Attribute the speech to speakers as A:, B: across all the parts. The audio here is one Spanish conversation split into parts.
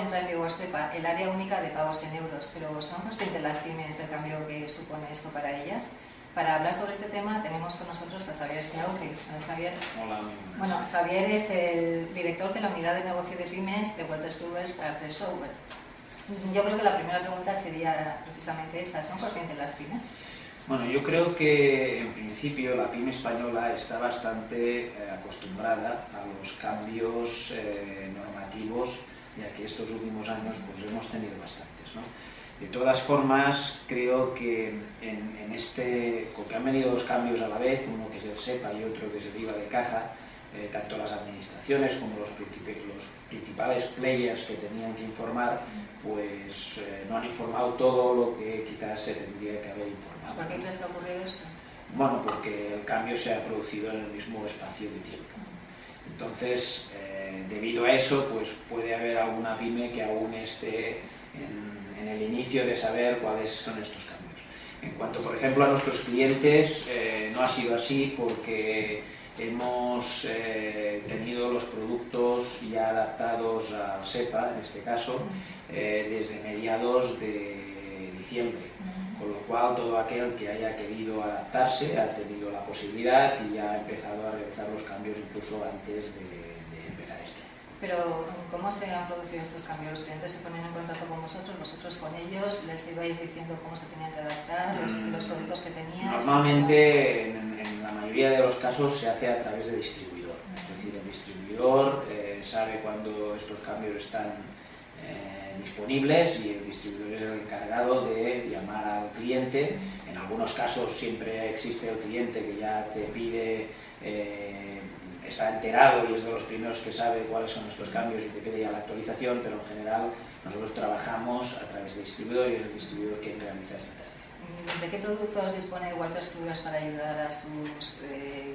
A: entra en vigor SEPA, el área única de pagos en euros, pero ¿son conscientes las pymes del cambio que supone esto para ellas? Para hablar sobre este tema tenemos con nosotros a Xavier Schiauri. Xavier,
B: Hola,
A: bueno, Xavier es el director de la unidad de negocio de pymes de Walters Kluwers Software. Yo creo que la primera pregunta sería precisamente esta, ¿son conscientes las pymes?
B: Bueno, yo creo que en principio la pyme española está bastante eh, acostumbrada a los cambios eh, normativos, ya que estos últimos años pues, hemos tenido bastantes. ¿no? De todas formas, creo que en, este, porque han venido dos cambios a la vez, uno que es el SEPA y otro que es el IVA de caja, eh, tanto las administraciones como los, los, principales players que tenían que informar, pues eh, no han informado todo lo que quizás se tendría que haber informado.
A: ¿Por qué crees que ha ocurrido esto?
B: Bueno, porque el cambio se ha producido en el mismo espacio de tiempo. Entonces, eh, debido a eso, pues puede haber alguna pyme que aún esté en en el inicio de saber cuáles son estos cambios. En cuanto, por ejemplo, a nuestros clientes, eh, no ha sido así porque hemos eh, tenido los productos ya adaptados al SEPA, en este caso, eh, desde mediados de diciembre. Con lo cual, todo aquel que haya querido adaptarse ha tenido la posibilidad y ha empezado a realizar los cambios incluso antes de,
A: pero, ¿cómo se han producido estos cambios? ¿Los clientes se ponen en contacto con vosotros, vosotros con ellos? ¿Les ibais diciendo cómo se tenían que adaptar, los, mm, productos que tenían?
B: Normalmente, en, la mayoría de los casos, se hace a través de distribuidor. Es decir, el distribuidor eh, sabe cuándo estos cambios están eh, disponibles y el distribuidor es el encargado de llamar al cliente. En algunos casos siempre existe el cliente que ya te pide... Eh, está enterado y es de los primeros que sabe cuáles son estos cambios y te pide ya la actualización, pero en general nosotros trabajamos a través de distribuidor y es el distribuidor quien realiza esta tarea.
A: ¿De qué productos dispone Walters Kluwer para ayudar a sus, eh,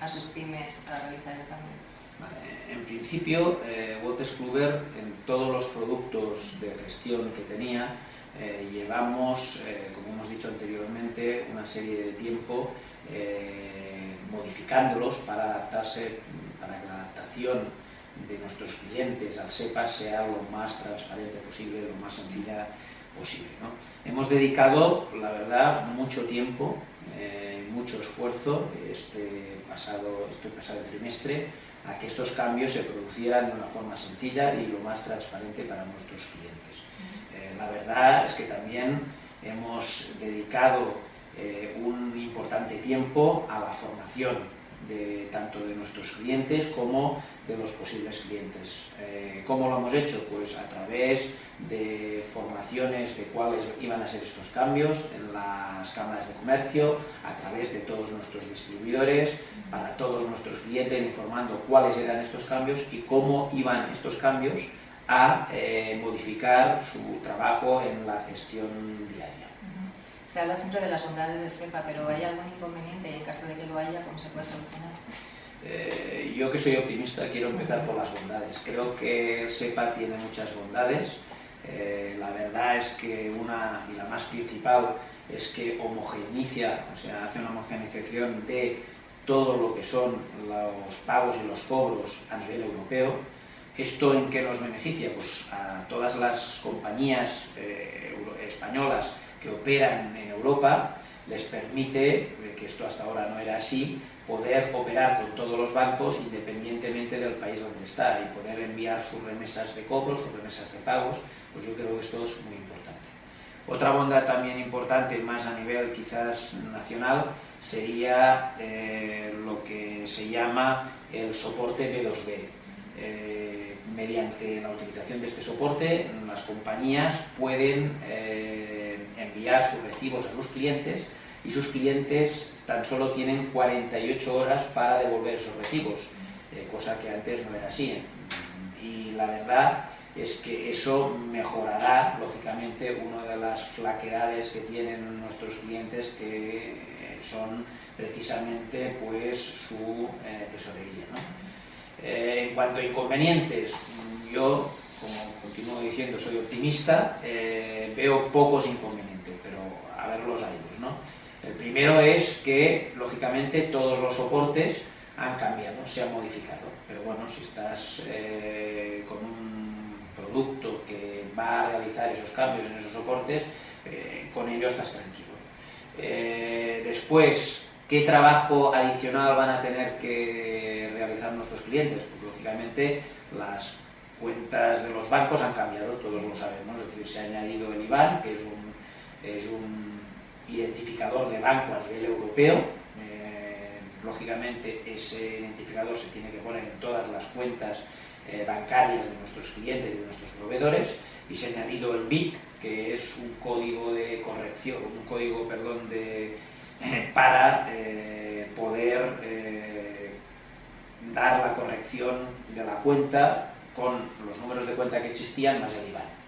A: a sus pymes a realizar el cambio?
B: en principio, eh, Walters Kluwer en todos los productos de gestión que tenía eh, llevamos, eh, como hemos dicho anteriormente, una serie de tiempo modificándolos para adaptarse, para que la adaptación de nuestros clientes al SEPA sea lo más transparente posible, lo más sencilla posible. Hemos dedicado, la verdad, mucho tiempo, eh, mucho esfuerzo este pasado, este pasado trimestre a que estos cambios se producieran de una forma sencilla y lo más transparente para nuestros clientes. Eh, la verdad es que también hemos dedicado eh, un importante tiempo a la formación de, tanto de nuestros clientes como de los posibles clientes. Eh, ¿Cómo lo hemos hecho? Pues a través de formaciones de cuáles iban a ser estos cambios en las cámaras de comercio, a través de todos nuestros distribuidores, para todos nuestros clientes, informando cuáles eran estos cambios y cómo iban estos cambios a eh, modificar su trabajo en la gestión diaria.
A: Se habla siempre de las bondades de SEPA, pero ¿hay algún inconveniente? Y en caso de que lo haya, ¿cómo se puede solucionar?
B: Eh, yo que soy optimista quiero empezar por las bondades. Creo que SEPA tiene muchas bondades. Eh, la verdad es que una, y la más principal, es que homogeneiza, o sea, hace una homogeneización de todo lo que son los pagos y los cobros a nivel europeo. ¿Esto en qué nos beneficia? Pues a todas las compañías eh, españolas que operan en Europa les permite, eh, que esto hasta ahora no era así, poder operar con todos los bancos independientemente del país donde está y poder enviar sus remesas de cobros, sus remesas de pagos, pues yo creo que esto es muy importante. Otra bondad también importante, más a nivel quizás nacional, sería eh, lo que se llama el soporte B2B. Eh, mediante la utilización de este soporte, las compañías pueden enviar sus recibos a sus clientes y sus clientes tan solo tienen 48 horas para devolver esos recibos, eh, cosa que antes no era así. Y la verdad es que eso mejorará, lógicamente, una de las flaquedades que tienen nuestros clientes que eh, son precisamente pues su eh, tesorería. en cuanto a inconvenientes, yo, como continúo diciendo, soy optimista, veo pocos inconvenientes a ver los años. ¿no? El primero es que, lógicamente, todos los soportes han cambiado, se han modificado. Pero bueno, si estás eh, con un producto que va a realizar esos cambios en esos soportes, eh, con ello estás tranquilo. Eh, después, ¿qué trabajo adicional van a tener que realizar nuestros clientes? Pues lógicamente las cuentas de los bancos han cambiado, todos lo sabemos, es decir, se ha añadido el IBAN, que es un identificador de banco a nivel europeo, eh, lógicamente ese identificador se tiene que poner en todas las cuentas eh, bancarias de nuestros clientes y de nuestros proveedores, y se ha añadido el BIC, que es un código de corrección, un código, perdón, de, para eh, poder dar la corrección de la cuenta con los números de cuenta que existían más el IBAN.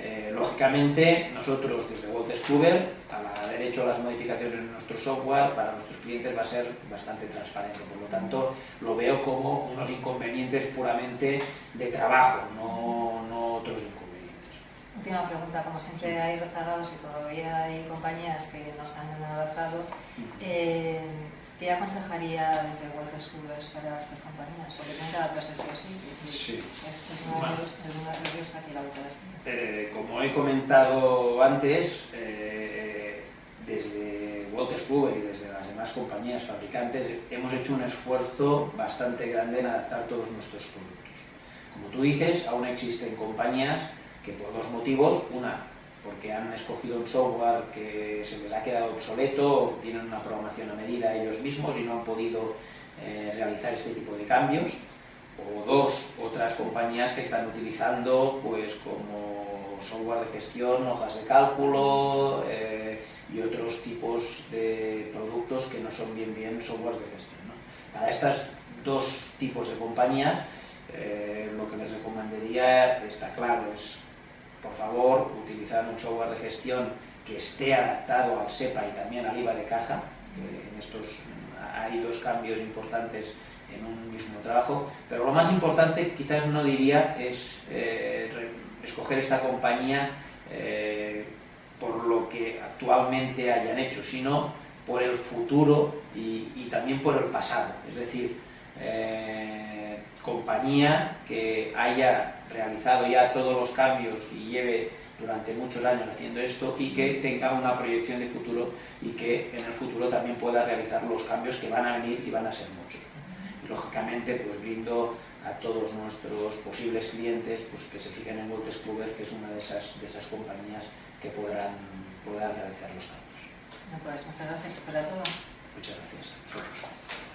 B: Eh, lógicamente, nosotros desde Walt Discover, al haber hecho las modificaciones en nuestro software, para nuestros clientes va a ser bastante transparente. Por lo tanto, lo veo como unos inconvenientes puramente de trabajo, no, no otros inconvenientes.
A: Última pregunta, como siempre hay rezagados y todavía hay compañías que no se han adaptado. Eh, ¿Qué aconsejaría desde World Schoolers para estas compañías? Porque tienen que adaptarse sí o sí.
B: Sí.
A: Es una, respuesta aquí la
B: eh, Como he comentado antes, eh, desde Walter Kluber y desde las demás compañías fabricantes hemos hecho un esfuerzo bastante grande en adaptar todos nuestros productos. Como tú dices, aún existen compañías que por dos motivos, una, porque han escogido un software que se les ha quedado obsoleto, tienen una programación a medida ellos mismos y no han podido eh, realizar este tipo de cambios, o dos, otras compañías que están utilizando pues como software de gestión, hojas de cálculo eh, y otros tipos de productos que no son bien bien softwares de gestión. Para estos dos tipos de compañías, eh, lo que les recomendaría, está claro, es por favor, utilizar un software de gestión que esté adaptado al SEPA y también al IVA de caja. en estos hay dos cambios importantes en un mismo trabajo, pero lo más importante quizás no diría es eh, escoger esta compañía eh, por lo que actualmente hayan hecho, sino por el futuro y, también por el pasado. Es decir, eh, compañía que haya realizado ya todos los cambios y lleve durante muchos años haciendo esto y que tenga una proyección de futuro y que en el futuro también pueda realizar los cambios que van a venir y van a ser muchos. Y lógicamente pues brindo a todos nuestros posibles clientes pues que se fijen en Voltes Kluber, que es una de esas, de esas compañías que podrán, podrán realizar los cambios.
A: pues muchas gracias, era todo.
B: Muchas gracias.